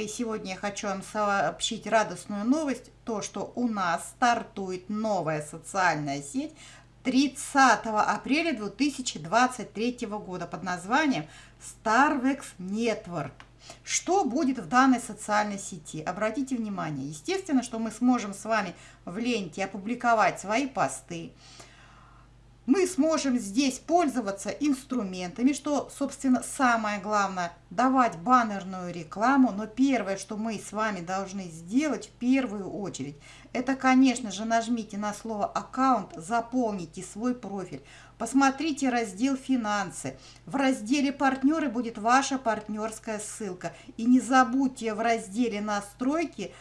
и сегодня я хочу вам сообщить радостную новость, то, что у нас стартует новая социальная сеть 30 апреля 2023 года под названием Starvex Network. Что будет в данной социальной сети? Обратите внимание, естественно, что мы сможем с вами в ленте опубликовать свои посты, мы сможем здесь пользоваться инструментами, что, собственно, самое главное, давать баннерную рекламу. Но первое, что мы с вами должны сделать в первую очередь, это, конечно же, нажмите на слово «аккаунт», заполните свой профиль, посмотрите раздел «Финансы». В разделе «Партнеры» будет ваша партнерская ссылка. И не забудьте в разделе «Настройки»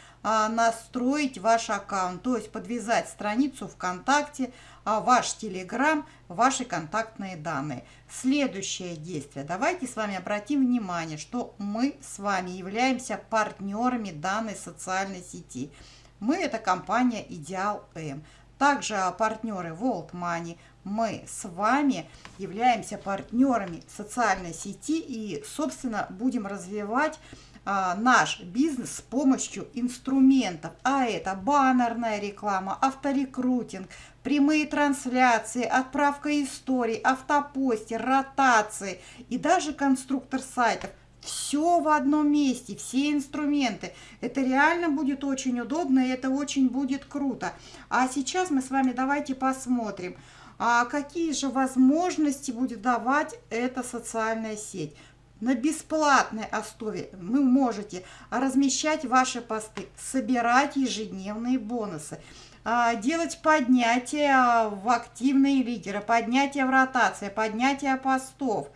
настроить ваш аккаунт, то есть подвязать страницу ВКонтакте, а, ваш Телеграм, ваши контактные данные. Следующее действие. Давайте с вами обратим внимание, что мы с вами являемся партнерами данной социальной сети. Мы – это компания Идеал М. Также партнеры World Money. Мы с вами являемся партнерами социальной сети и, собственно, будем развивать а, наш бизнес с помощью инструментов, а это баннерная реклама, авторекрутинг, прямые трансляции, отправка историй, автопостер, ротации и даже конструктор сайтов. Все в одном месте, все инструменты. Это реально будет очень удобно и это очень будет круто. А сейчас мы с вами давайте посмотрим, а какие же возможности будет давать эта социальная сеть на бесплатной основе вы можете размещать ваши посты, собирать ежедневные бонусы, а, делать поднятие в активные лидеры, поднятие в ротации, поднятие постов.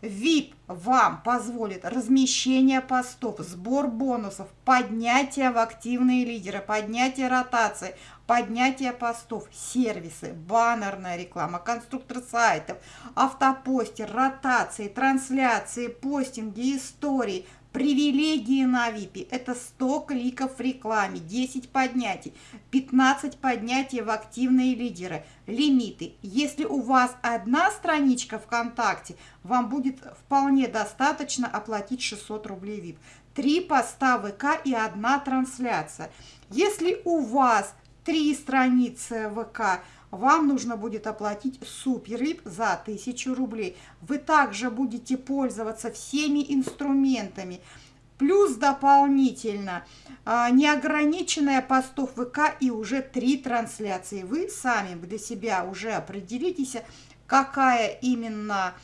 VIP вам позволит размещение постов, сбор бонусов, поднятие в активные лидеры, поднятие ротации, поднятие постов, сервисы, баннерная реклама, конструктор сайтов, автопостер, ротации, трансляции, постинги, истории, привилегии на VIP. Это 100 кликов в рекламе, 10 поднятий, 15 поднятий в активные лидеры, лимиты. Если у вас одна страничка ВКонтакте, вам будет вполне достаточно оплатить 600 рублей VIP. Три поста ВК и одна трансляция. Если у вас три страницы ВК, вам нужно будет оплатить супервип за 1000 рублей. Вы также будете пользоваться всеми инструментами. Плюс дополнительно а, неограниченная постов ВК и уже три трансляции. Вы сами для себя уже определитесь, какая именно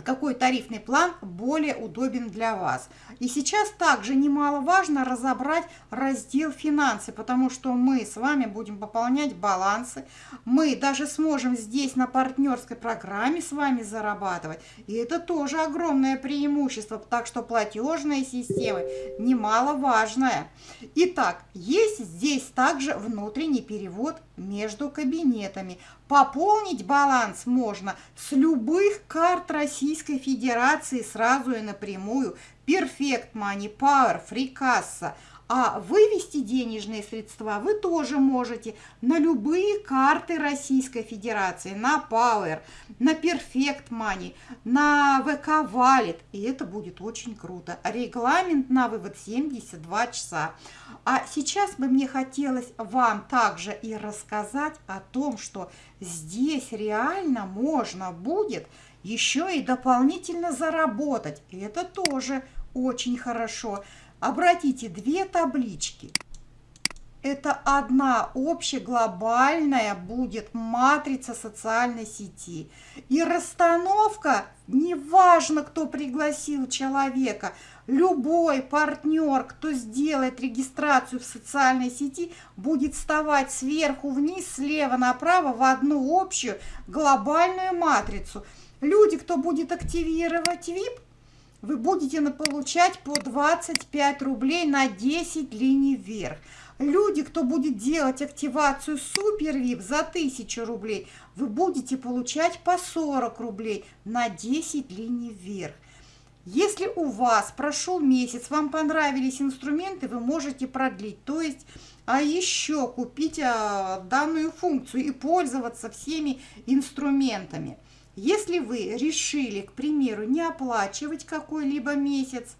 какой тарифный план более удобен для вас. И сейчас также немаловажно разобрать раздел «Финансы», потому что мы с вами будем пополнять балансы. Мы даже сможем здесь на партнерской программе с вами зарабатывать. И это тоже огромное преимущество, так что платежная система немаловажная. Итак, есть здесь также внутренний перевод между кабинетами. Пополнить баланс можно с любых карт Российской Федерации сразу и напрямую. Perfect Money, Power, Free А вывести денежные средства вы тоже можете на любые карты Российской Федерации, на Power, на Perfect Money, на VK Wallet. И это будет очень круто. Регламент на вывод 72 часа. А сейчас бы мне хотелось вам также и рассказать о том, что здесь реально можно будет еще и дополнительно заработать. И это тоже очень хорошо. Обратите две таблички. Это одна общеглобальная будет матрица социальной сети. И расстановка, неважно, кто пригласил человека – Любой партнер, кто сделает регистрацию в социальной сети, будет вставать сверху вниз, слева направо в одну общую глобальную матрицу. Люди, кто будет активировать VIP, вы будете получать по 25 рублей на 10 линий вверх. Люди, кто будет делать активацию Супер VIP за 1000 рублей, вы будете получать по 40 рублей на 10 линий вверх. Если у вас прошел месяц, вам понравились инструменты, вы можете продлить. То есть а еще купить а, данную функцию и пользоваться всеми инструментами. Если вы решили, к примеру, не оплачивать какой-либо месяц,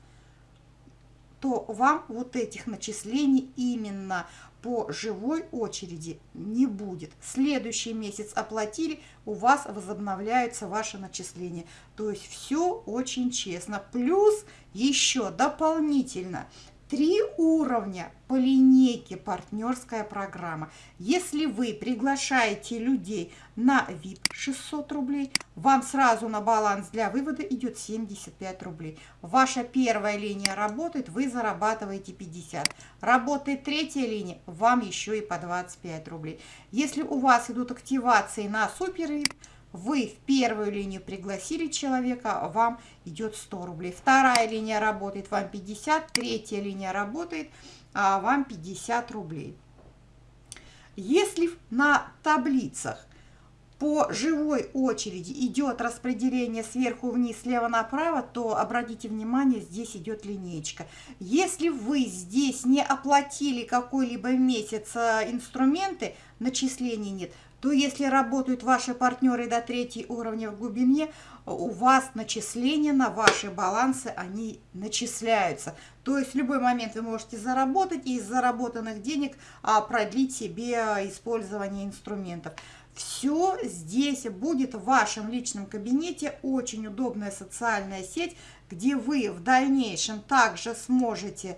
то вам вот этих начислений именно по живой очереди не будет. Следующий месяц оплатили, у вас возобновляются ваши начисления. То есть все очень честно. Плюс еще дополнительно Три уровня по линейке партнерская программа. Если вы приглашаете людей на VIP 600 рублей, вам сразу на баланс для вывода идет 75 рублей. Ваша первая линия работает, вы зарабатываете 50. Работает третья линия, вам еще и по 25 рублей. Если у вас идут активации на супер VIP, вы в первую линию пригласили человека, а вам идет 100 рублей. Вторая линия работает, вам 50. Третья линия работает, а вам 50 рублей. Если на таблицах по живой очереди идет распределение сверху вниз, слева направо, то обратите внимание, здесь идет линейка. Если вы здесь не оплатили какой-либо месяц э, инструменты, начислений нет, то если работают ваши партнеры до третьей уровня в глубине, у вас начисления на ваши балансы, они начисляются. То есть в любой момент вы можете заработать и из заработанных денег а, продлить себе использование инструментов. Все здесь будет в вашем личном кабинете. Очень удобная социальная сеть, где вы в дальнейшем также сможете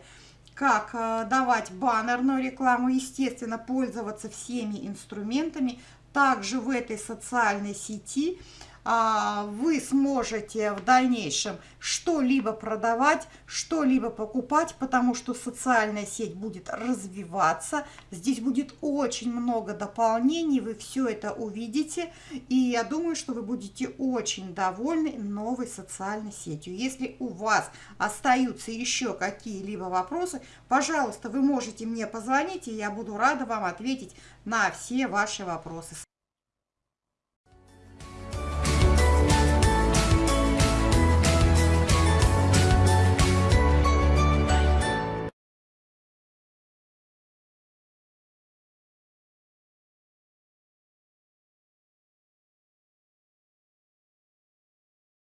как э, давать баннерную рекламу, естественно, пользоваться всеми инструментами. Также в этой социальной сети вы сможете в дальнейшем что-либо продавать, что-либо покупать, потому что социальная сеть будет развиваться. Здесь будет очень много дополнений, вы все это увидите. И я думаю, что вы будете очень довольны новой социальной сетью. Если у вас остаются еще какие-либо вопросы, пожалуйста, вы можете мне позвонить, и я буду рада вам ответить на все ваши вопросы.